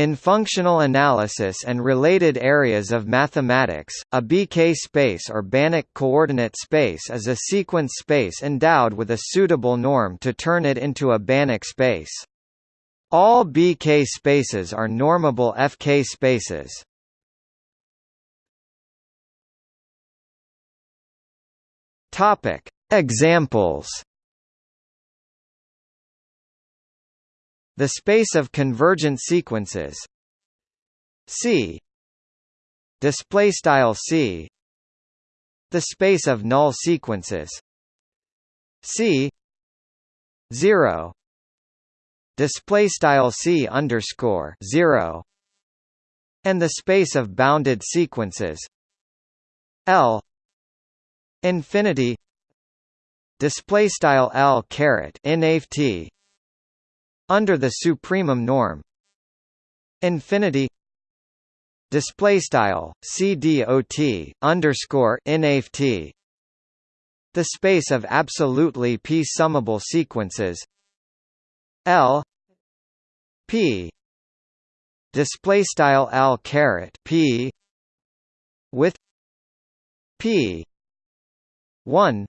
In functional analysis and related areas of mathematics, a BK space or Banach coordinate space is a sequence space endowed with a suitable norm to turn it into a Banach space. All BK spaces are normable FK spaces. Examples The space of convergent sequences. C. Display style C. The space of null sequences. C. 0 display style C underscore 0 and the space of bounded sequences. L. Infinity. Display style L caret infinity under the supremum norm. Infinity. Display style cdot underscore inft the space of absolutely p summable sequences. L. P. Display style l caret p. With p. 1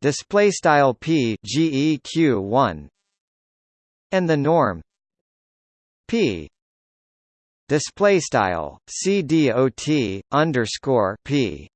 display style p geq 1 and the norm. P. Display style c dot underscore p